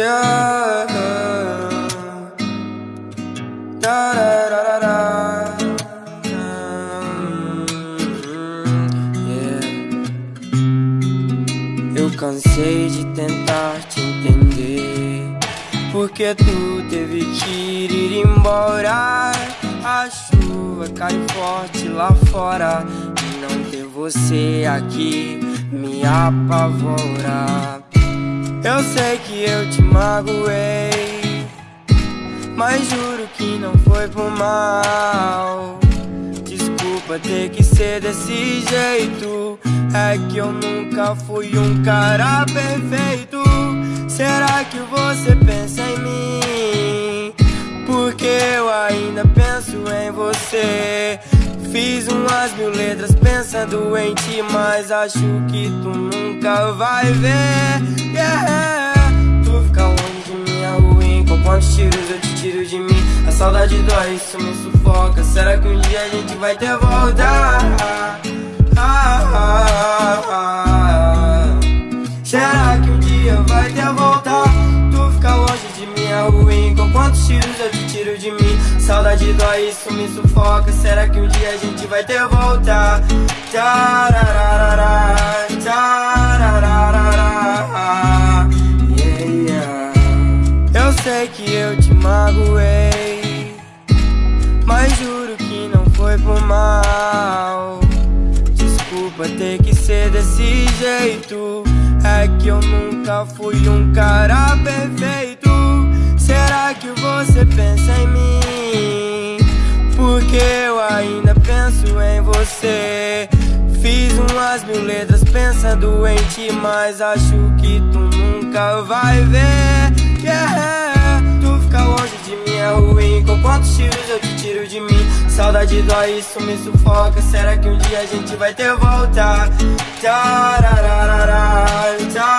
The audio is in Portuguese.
Eu cansei de tentar te entender. Porque tu teve que ir embora. A chuva cai forte lá fora. E não ter você aqui me apavora. Eu sei que eu te magoei, mas juro que não foi por mal. Desculpa ter que ser desse jeito. É que eu nunca fui um cara perfeito. Será que você pensa em mim? Porque eu ainda penso em você. Fiz umas mil letras pensando em ti, mas acho que tu nunca vai ver. Quantos tiros eu te tiro de mim? A saudade dói, isso me sufoca. Será que um dia a gente vai ter volta? Ah, ah, ah, Será que um dia vai ter volta? Tu fica longe de mim é ruim, com quantos tiros eu te tiro de mim? Saudade dói, isso me sufoca Será que um dia a gente vai ter volta? Tararara, sei que eu te magoei Mas juro que não foi por mal Desculpa ter que ser desse jeito É que eu nunca fui um cara perfeito Será que você pensa em mim? Porque eu ainda penso em você. Fiz umas mil letras pensando em ti, mas acho que tu nunca vai ver. Quantos tiros eu te tiro de mim? Saudade dói, isso me sufoca. Será que um dia a gente vai ter volta? Tararara, tararara.